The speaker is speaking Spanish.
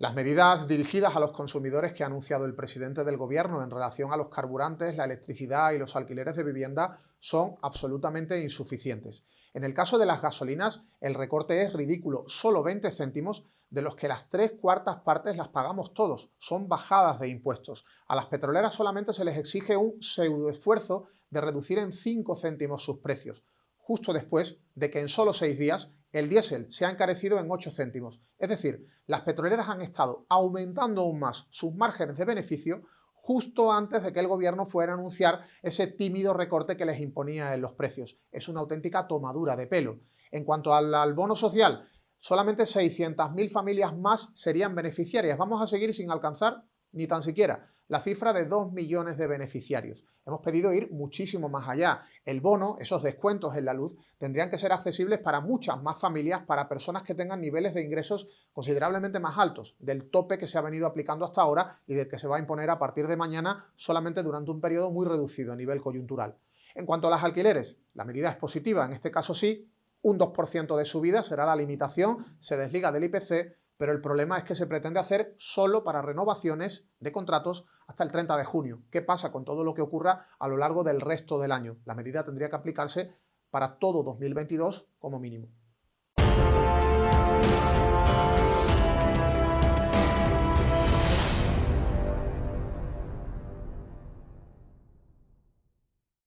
Las medidas dirigidas a los consumidores que ha anunciado el presidente del gobierno en relación a los carburantes, la electricidad y los alquileres de vivienda son absolutamente insuficientes. En el caso de las gasolinas, el recorte es ridículo, solo 20 céntimos, de los que las tres cuartas partes las pagamos todos, son bajadas de impuestos. A las petroleras solamente se les exige un pseudo esfuerzo de reducir en 5 céntimos sus precios, justo después de que en solo 6 días el diésel se ha encarecido en 8 céntimos. Es decir, las petroleras han estado aumentando aún más sus márgenes de beneficio justo antes de que el gobierno fuera a anunciar ese tímido recorte que les imponía en los precios. Es una auténtica tomadura de pelo. En cuanto al, al bono social, solamente 600.000 familias más serían beneficiarias. Vamos a seguir sin alcanzar ni tan siquiera la cifra de 2 millones de beneficiarios. Hemos pedido ir muchísimo más allá. El bono, esos descuentos en la luz, tendrían que ser accesibles para muchas más familias, para personas que tengan niveles de ingresos considerablemente más altos del tope que se ha venido aplicando hasta ahora y del que se va a imponer a partir de mañana solamente durante un periodo muy reducido a nivel coyuntural. En cuanto a las alquileres, la medida es positiva, en este caso sí, un 2% de subida será la limitación, se desliga del IPC, pero el problema es que se pretende hacer solo para renovaciones de contratos hasta el 30 de junio. ¿Qué pasa con todo lo que ocurra a lo largo del resto del año? La medida tendría que aplicarse para todo 2022 como mínimo.